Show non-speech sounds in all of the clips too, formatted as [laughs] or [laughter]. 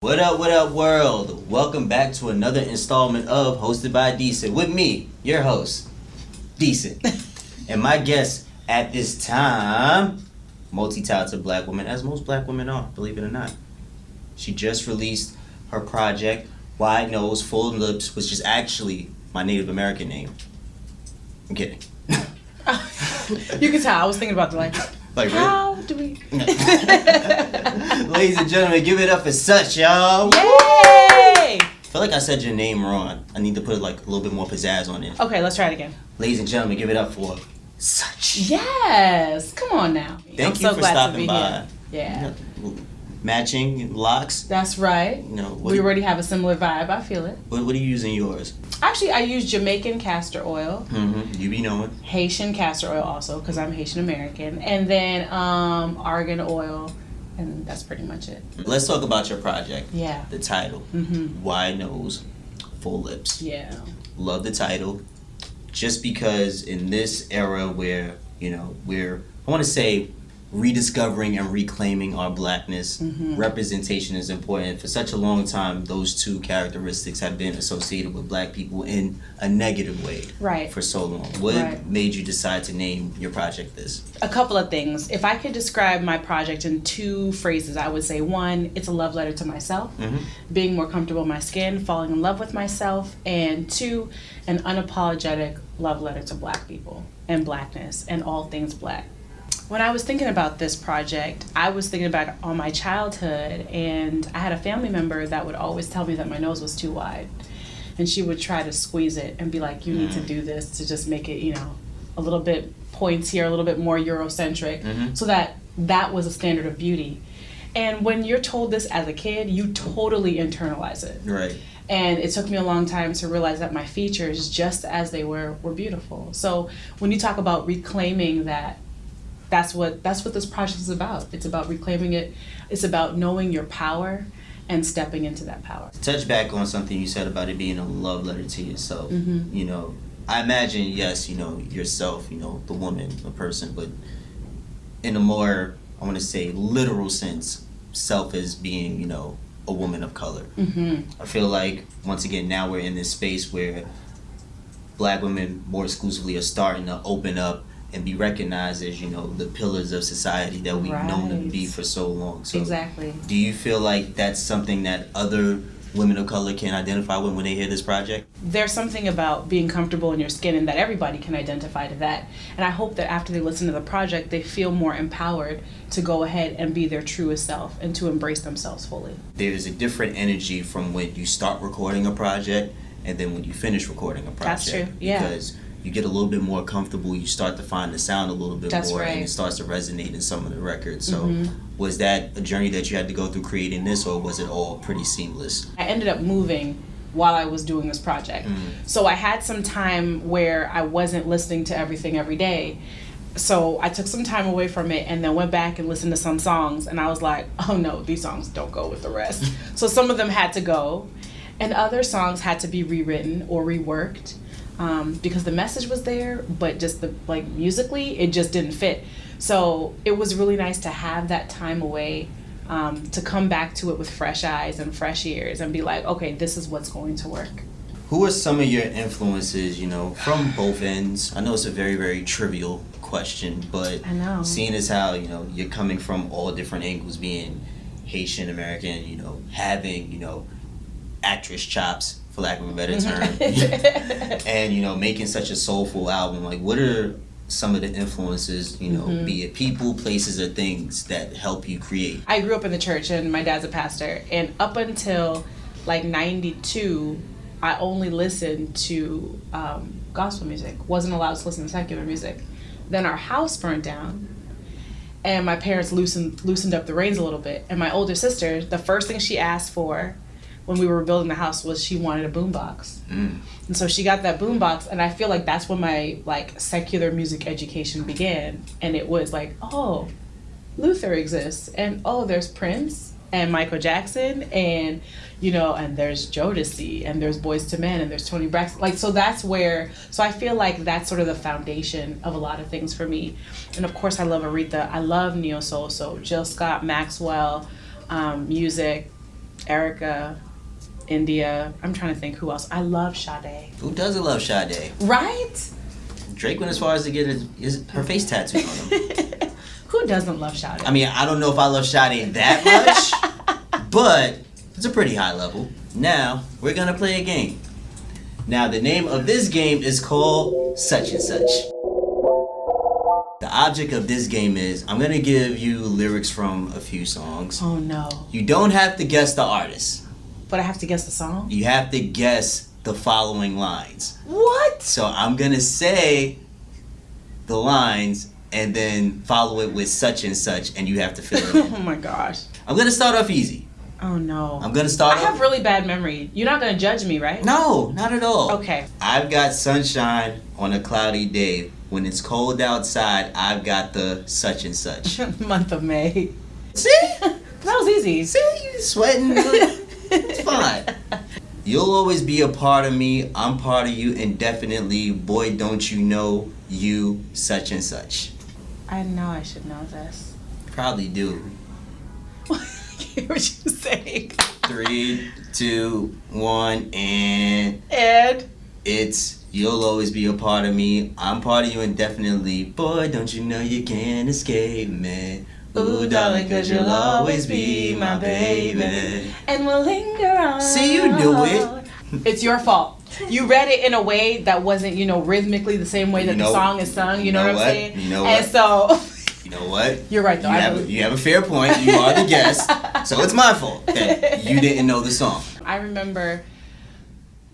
What up, what up, world? Welcome back to another installment of Hosted by Decent with me, your host, Decent. [laughs] and my guest at this time, multi talented black woman, as most black women are, believe it or not. She just released her project, Wide Nose, Full Lips, which is actually my Native American name. I'm kidding. [laughs] you can tell. I was thinking about the like. Like, really? how do we? [laughs] Ladies and gentlemen, give it up for such, y'all. Yay! I feel like I said your name wrong. I need to put like a little bit more pizzazz on it. Okay, let's try it again. Ladies and gentlemen, give it up for such. Yes, come on now. Thank I'm you so for glad to stopping be by. here. Yeah, Matching locks. that's right. You know, what, We already have a similar vibe. I feel it. what, what are you using yours? Actually, I use Jamaican castor oil, Mm-hmm. You be knowing. Haitian castor oil also because I'm Haitian American, and then um, argan oil, and that's pretty much it. Let's talk about your project. Yeah. The title. Mhm. Wide nose, full lips. Yeah. Love the title. Just because in this era where, you know, we're I wanna say rediscovering and reclaiming our blackness, Mm-hmm. representation is important. For such a long time, those two characteristics have been associated with black people in a negative way Right. for so long. What Right. made you decide to name your project this? a couple of things. If I could describe my project in two phrases, I would say one, it's a love letter to myself, Mhm. being more comfortable in my skin, falling in love with myself, and two, an unapologetic love letter to black people and blackness and all things black. When I was thinking about this project, I was thinking about all my childhood, and I had a family member that would always tell me that my nose was too wide. And she would try to squeeze it and be like, You need to do this to just make it, you know, a little bit points here, a little bit more Eurocentric, Mhm. so that that was a standard of beauty. And when you're told this as a kid, you totally internalize it. Right. And it took me a long time to realize that my features, just as they were, were beautiful. So when you talk about reclaiming that, that's what that's what this project is about. It's about reclaiming it. It's about knowing your power and stepping into that power. touch back on something you said about it being a love letter to yourself. Mhm. You know, I imagine, yes, you know, yourself, you know, the woman, the person, but in a more, I want to say, literal sense, self as being, you know, a woman of color. Mm-hmm. I feel like, once again, now we're in this space where black women more exclusively are starting to open up and be recognized as, you know, the pillars of society that we've known them to be for so long. So Exactly. do you feel like that's something that other women of color can identify with when they hear this project? there's something about being comfortable in your skin and that everybody can identify to that. And I hope that after they listen to the project, they feel more empowered to go ahead and be their truest self and to embrace themselves fully. There's a different energy from when you start recording a project and then when you finish recording a project. That's true, yeah. Because you get a little bit more comfortable, you start to find the sound a little bit That's more and it starts to resonate in some of the records. So Mhm. was that a journey that you had to go through creating this or was it all pretty seamless? I ended up moving while I was doing this project. So I had some time where I wasn't listening to everything every day. So I took some time away from it and then went back and listened to some songs and I was like, oh no, these songs don't go with the rest. [laughs] so some of them had to go and other songs had to be rewritten or reworked um, because the message was there, but just the like musically it just didn't fit. So it was really nice to have that time away um, to come back to it with fresh eyes and fresh ears and be like, okay, this is what's going to work. Who are some of your influences, you know, from both ends? I know it's a very, very trivial question, but I know. seeing as how, you know, you're coming from all different angles, being Haitian American, you know, having, you know, actress chops, for lack of a better term, [laughs] and, you know, making such a soulful album, like, what are some of the influences, you know, Mm-hmm. be it people, places, or things that help you create? I grew up in the church and my dad's a pastor. And up until like 92, I only listened to um, gospel music, wasn't allowed to listen to secular music. Then our house burned down. And my parents loosened loosened up the reins a little bit. And my older sister, the first thing she asked for when we were building the house was she wanted a boombox. Mm. And so she got that boombox, and I feel like that's when my like secular Musiq education began. And it was like, oh, Luther exists, and oh, there's Prince, and Michael Jackson and you know and there's Jodeci and there's Boyz II Men and there's Toni Braxton like so that's where so I feel like that's sort of the foundation of a lot of things for me and of course I love Aretha I love neo soul so Jill Scott Maxwell um, music Erykah India I'm trying to think who else I love Sade Who doesn't love Sade? right Drake went as far as to get his, his her face tattooed on him. [laughs] who doesn't love Sade I mean, I don't know if I love Sade that much, [laughs] but it's a pretty high level. Now, we're gonna play a game. Now, the name of this game is called Such and Such. The object of this game is I'm gonna give you lyrics from a few songs. oh no You don't have to guess the artist, but I have to guess the song you have to guess the following lines. what So I'm gonna say the lines and then follow it with such and such, and you have to fill it [laughs] oh my gosh I'm gonna start off easy. Oh no. I'm gonna start off I have really bad memory. You're not gonna judge me, right? no, not at all. Okay. I've got sunshine on a cloudy day. When it's cold outside, I've got the such and such. [laughs] Month of May. See? [laughs] That was easy. See? You sweating? It's fine. [laughs] You'll always be a part of me. I'm part of you indefinitely. Boy, don't you know you such and such. I know I should know this. Probably do. [laughs] I hear what you're saying. Three, two, one, and And it's you'll always be a part of me. I'm part of you indefinitely. Boy, don't you know you can't escape me. Ooh, darling, cause you'll always be my baby. and we'll linger on. See, you knew it. It's your fault. You read it in a way that wasn't, you know, rhythmically the same way that You know- the song is sung. You, you know, know what I'm saying? You know and what? so [laughs] You know what? you're right though. You I have, a, you have a fair point. You are the guest. So it's my fault that you [laughs] didn't know the song. I remember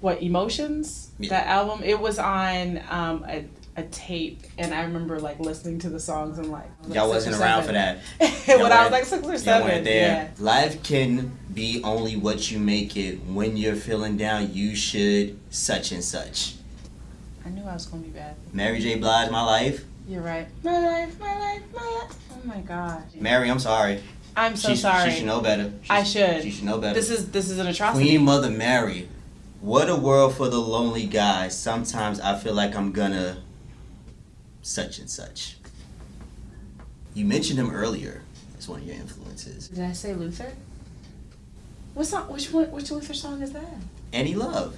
what emotions Yeah. that album. It was on um, a, a tape, and I remember like listening to the songs and like I like, Y'all wasn't around for that. [laughs] when I was like six or seven. Yeah. Life can be only what you make it. When you're feeling down, you should such and such. I knew I was gonna be bad. Mary J. Blige, my life. You're right. My life, my life, my life. Oh my god. Mary, I'm sorry. I'm so she, sorry. She should know better. She I should. She should know better. This is this is an atrocity. Queen Mother Mary. What a world for the lonely guy. Sometimes I feel like I'm gonna such and such. You mentioned him earlier as one of your influences. Did I say Luther? What song? Which one? Which Luther song is that? Any love.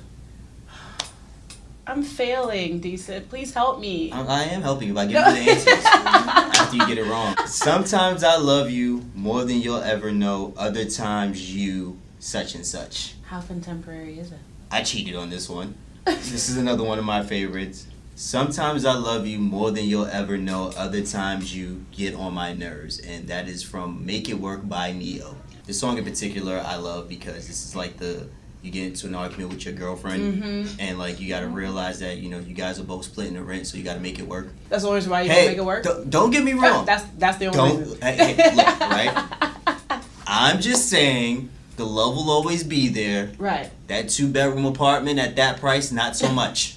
I'm failing, decent. Please help me. I, I am helping you by giving you the answers [laughs] after you get it wrong. Sometimes I love you more than you'll ever know. Other times you such and such. How contemporary is it? I cheated on this one. This is another one of my favorites. Sometimes I love you more than you'll ever know. Other times you get on my nerves. And that is from Make It Work by Ne-Yo. This song in particular I love because this is like the you get into an argument with your girlfriend Mm-hmm. and like you gotta realize that, you know, you guys are both splitting the rent, so you gotta make it work. That's the only reason why you hey, make it work. Don't, don't get me wrong. That's that's the only Don't reason. hey, hey, look, right? [laughs] I'm just saying the love will always be there. Right. That two bedroom apartment at that price, not so [laughs] much.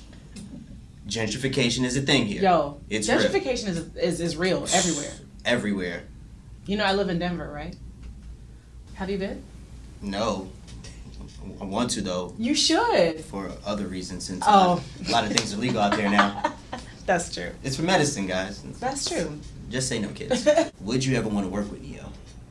Gentrification is a thing here. Yo, It's real. gentrification is, is is real everywhere. Everywhere. You know, I live in Denver, right? Have you been? No. I want to though, You should. for other reasons since Oh. a lot of things are legal out there now. [laughs] That's true. It's for medicine, guys. That's true. Just say no, kids. [laughs] Would you ever want to work with Ne-Yo?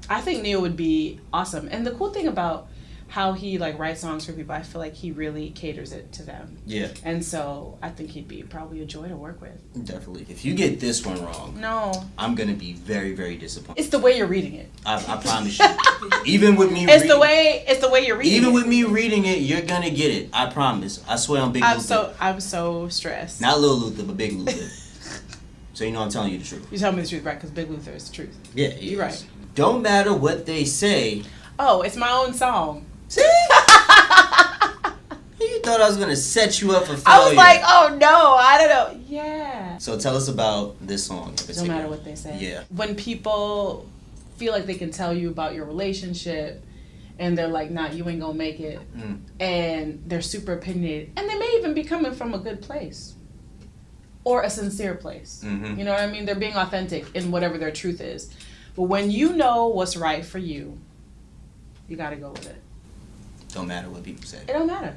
I think Ne-Yo would be awesome. And the cool thing about how he like writes songs for people, I feel like he really caters it to them. Yeah, And so I think he'd be probably a joy to work with. definitely. If you get this one wrong, No. I'm gonna be very, very disappointed. It's the way you're reading it. I, I promise you. [laughs] Even with me, It's the reading- way it's the way you're reading Even it. with me reading it, you're gonna get it. I promise. I swear on Big I'm Luther. so I'm so stressed. Not Lil Luther, but Big Luther. so you know I'm telling you the truth. You tell me the truth, right? Because Big Luther is the truth. Yeah, You're right. Don't matter what they say. Oh, it's my own song. Thought I was gonna set you up for failure. I was like, oh no, I don't know. Yeah. So tell us about this song. No matter what they say. Yeah. When people feel like they can tell you about your relationship and they're like, nah, you ain't gonna make it. Mm. And they're super opinionated. And they may even be coming from a good place. Or a sincere place. Mhm. You know what I mean? They're being authentic in whatever their truth is. But when you know what's right for you You gotta go with it. Don't matter what people say. It don't matter.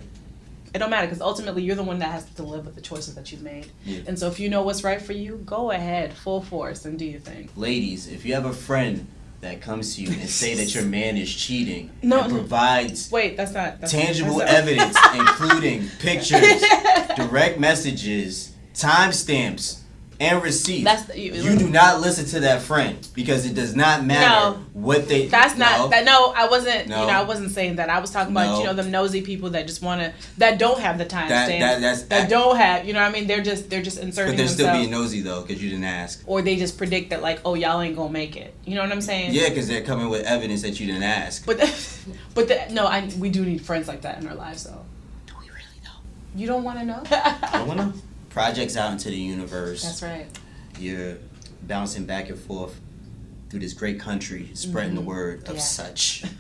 It don't matter because ultimately you're the one that has to live with the choices that you've made. Yeah. And so if you know what's right for you, go ahead, full force, and do your thing. Ladies, if you have a friend that comes to you and say that your [laughs] man is cheating No, and provides Wait, that's not that's tangible that's not- evidence, [laughs] including pictures, [laughs] direct messages, timestamps, and receipts. That's the- you- you do not listen to that friend because it does not matter No. what they. That's not that. No, I wasn't. No. You know, I wasn't saying that. I was talking about No. you know them nosy people that just want to that don't have the time That- stamps, that- that's- that don't have. You know, what I mean, they're just they're just inserting But they're still being nosy though because you didn't ask. or they just predict that like, oh, y'all ain't gonna make it. You know what I'm saying? Yeah, because they're coming with evidence that you didn't ask. But the, [laughs] but the, no, I we do need friends like that in our lives though. Do we really know? You don't want to know. I don't want to know. [laughs] Projects out into the universe. That's right. You're bouncing back and forth through this great country, spreading the Mhm. word of Yeah. such. [laughs]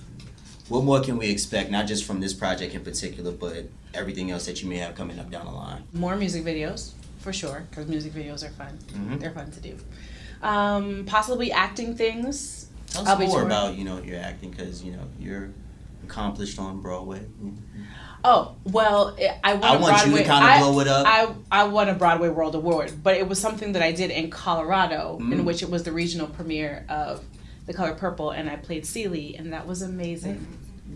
What more can we expect, not just from this project in particular, but everything else that you may have coming up down the line? More music videos for sure because music videos are fun. Mhm. They're fun to do. Um, possibly acting things. Tell us more about you know your acting because you know you're accomplished on Broadway. Oh well, I won I a want you to kinda I- blow it up. I I won a Broadway World Award, but it was something that I did in Colorado, Mm. in which it was the regional premiere of The Color Purple, and I played Celie, and that was amazing.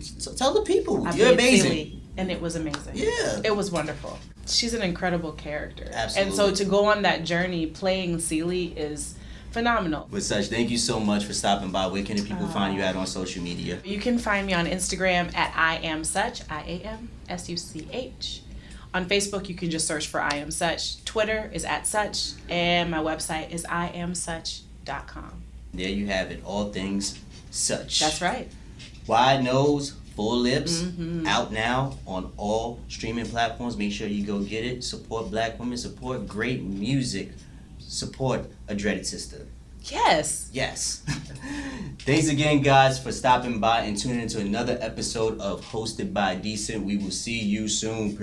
So tell the people I you're amazing. Celie, and it was amazing. Yeah. It was wonderful. She's an incredible character. Absolutely. And so to go on that journey playing Celie is phenomenal. With such, thank you so much for stopping by. Where can the people find you Uh, at on social media? You can find me on Instagram at I am such, I A M S U C H. On Facebook, you can just search for I am such. Twitter is at such, and my website is iamsuch.com. There you have it. All things such. That's right. Wide nose, full lips, Mhm. out now on all streaming platforms. Make sure you go get it. Support black women, support great music, support a dreaded sister. Yes. Yes. [laughs] Thanks again, guys, for stopping by and tuning into another episode of Hosted by Decent. We will see you soon.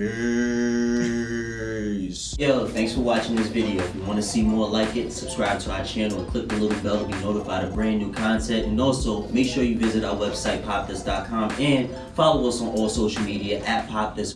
Peace. Yo, thanks for watching this video. If you want to see more like it, subscribe to our channel and click the little bell to be notified of brand new content. And also, make sure you visit our website, popthis.com, and follow us on all social media at popthis.